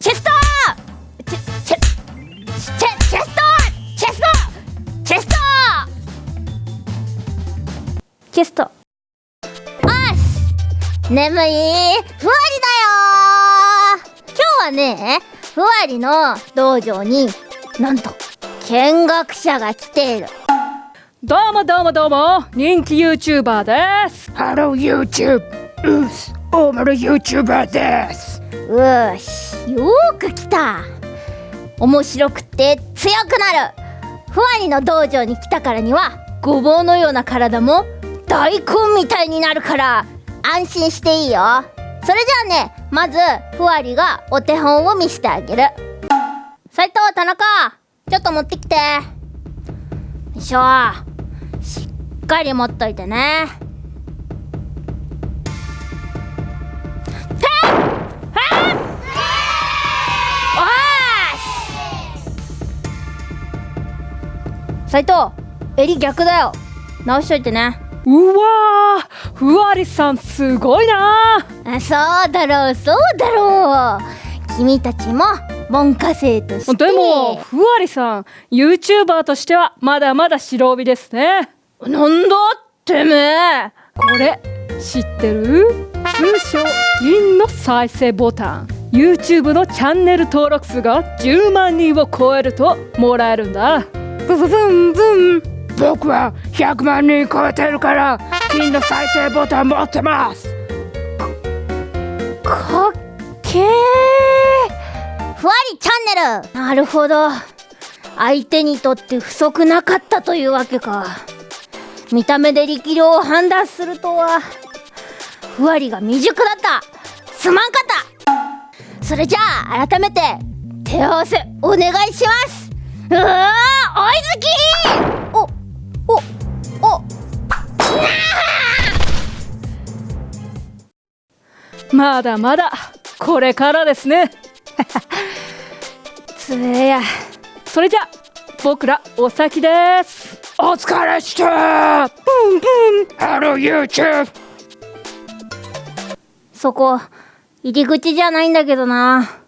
チェストチェチェチェチェストチェストチェストチェストよし!眠い!ふわりだよ!今日はねふわりの道場になんと見学者が来ている。どうもどうもどうも人気 YouTuber です。 Hello YouTube. うっす大丸 YouTuber. ですうーしよーく来た。面白くて強くなる。ふわりの道場に来たからにはごぼうのような体も大根みたいになるから安心していいよ。それじゃあねまずふわりがお手本を見せてあげる。斉藤田中ちょっと持ってきて。よいしょ。しっかり持っといてね。斉藤襟逆だよ。直しといてね。うわーふわりさんすごいなあそうだろうそうだろう。君たちも文科生として。でもふわりさん YouTuber としてはまだまだ白帯ですね。なんだてめえ。これ知ってる？通称銀の再生ボタン。YouTube のチャンネル登録数が10万人を超えるともらえるんだブブブンブン。僕は100万人超えてるから金の再生ボタン持ってます。かっけー。ふわりチャンネル。なるほど。相手にとって不足なかったというわけか。見た目で力量を判断するとは。ふわりが未熟だった。すまんかった。それじゃあ改めて手合わせお願いします。うわー追いつきおおお。まだまだこれからですね。つえや。それじゃ僕らお先です。お疲れしたブンブンハロー YouTube そこ入り口じゃないんだけどな